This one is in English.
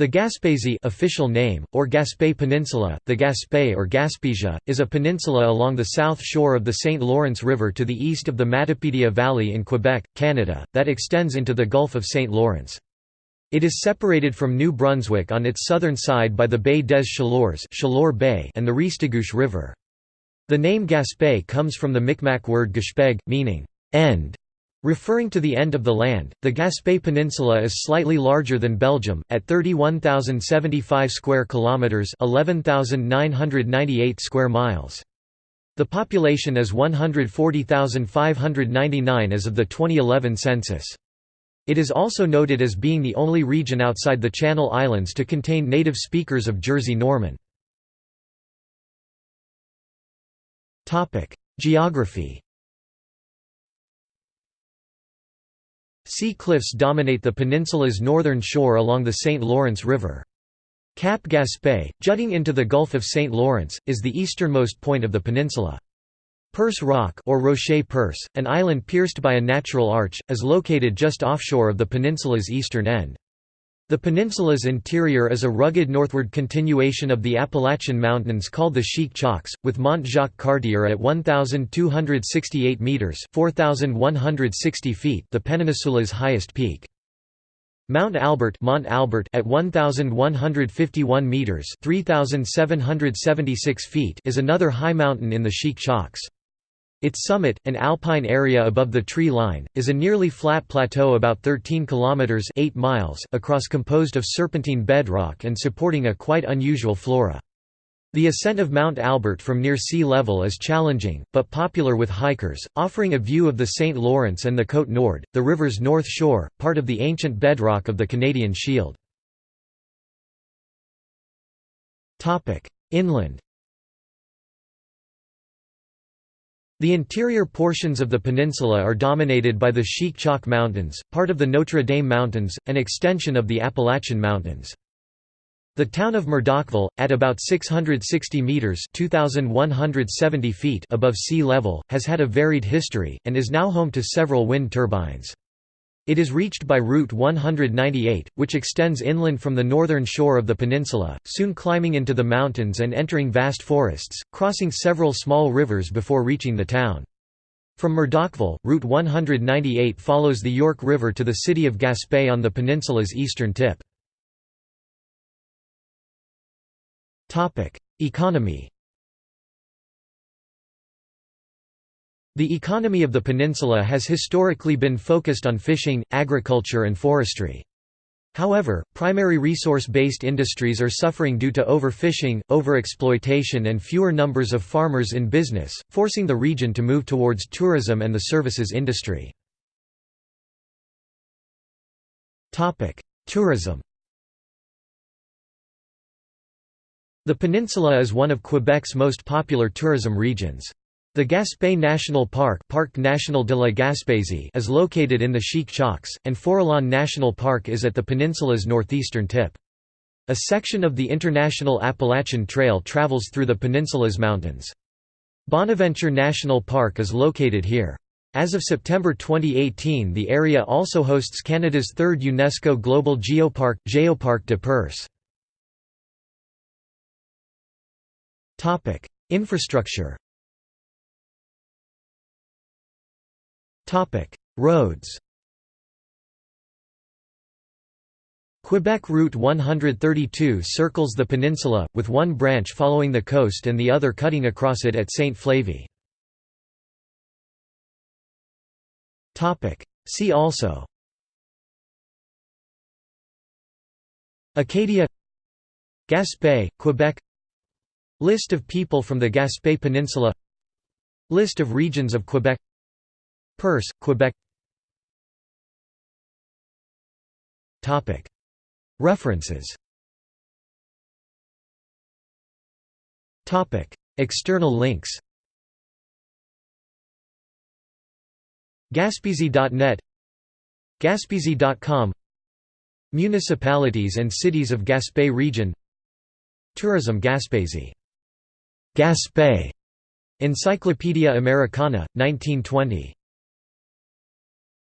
The Gaspésie official name, or Gaspé Peninsula, the Gaspé or Gaspésia, is a peninsula along the south shore of the St. Lawrence River to the east of the Matapedia Valley in Quebec, Canada, that extends into the Gulf of St. Lawrence. It is separated from New Brunswick on its southern side by the Baie des Chaleurs Chaleur Bay and the Restigouche River. The name Gaspé comes from the Mi'kmaq word gashpeg, meaning, end, Referring to the end of the land, the Gaspé Peninsula is slightly larger than Belgium at 31,075 square kilometers, 11,998 square miles. The population is 140,599 as of the 2011 census. It is also noted as being the only region outside the Channel Islands to contain native speakers of Jersey Norman. Geography Sea cliffs dominate the peninsula's northern shore along the St. Lawrence River. Cap Gaspé, jutting into the Gulf of St. Lawrence, is the easternmost point of the peninsula. Percé Rock or Rocher Percé, an island pierced by a natural arch, is located just offshore of the peninsula's eastern end. The peninsula's interior is a rugged northward continuation of the Appalachian Mountains called the Chic-Chocs, with Mont Jacques Cartier at 1,268 metres 4,160 feet the peninsula's highest peak. Mount Albert, Mont Albert at 1151 meters, 3776 feet is another high mountain in the Chic-Chocs. Its summit, an alpine area above the tree line, is a nearly flat plateau about 13 kilometers 8 miles across composed of serpentine bedrock and supporting a quite unusual flora. The ascent of Mount Albert from near sea level is challenging, but popular with hikers, offering a view of the St. Lawrence and the Côte Nord, the river's north shore, part of the ancient bedrock of the Canadian Shield. Inland The interior portions of the peninsula are dominated by the Chic-Choc Mountains, part of the Notre Dame Mountains, an extension of the Appalachian Mountains. The town of Murdochville, at about 660 metres 2,170 feet above sea level, has had a varied history, and is now home to several wind turbines. It is reached by Route 198, which extends inland from the northern shore of the peninsula, soon climbing into the mountains and entering vast forests, crossing several small rivers before reaching the town. From Murdochville, Route 198 follows the York River to the city of Gaspé on the peninsula's eastern tip. Economy The economy of the peninsula has historically been focused on fishing, agriculture and forestry. However, primary resource-based industries are suffering due to overfishing, overexploitation and fewer numbers of farmers in business, forcing the region to move towards tourism and the services industry. Tourism The peninsula is one of Quebec's most popular tourism regions. The Gaspé National Park Parc National de la Gaspésie is located in the Chic-Chocs, and Forillon National Park is at the peninsula's northeastern tip. A section of the International Appalachian Trail travels through the peninsula's mountains. Bonaventure National Park is located here. As of September 2018 the area also hosts Canada's third UNESCO Global Geopark, Geoparc de Percé. Infrastructure Roads Quebec Route 132 circles the peninsula, with one branch following the coast and the other cutting across it at St. Flavie. See also Acadia Gaspé, Quebec List of people from the Gaspé Peninsula List of regions of Quebec Percé, Quebec. References. External links. Gaspésie.net Gaspésie.com Municipalities and cities of Gaspé region. Tourism Gaspésie. Gaspé. Encyclopædia Americana, 1920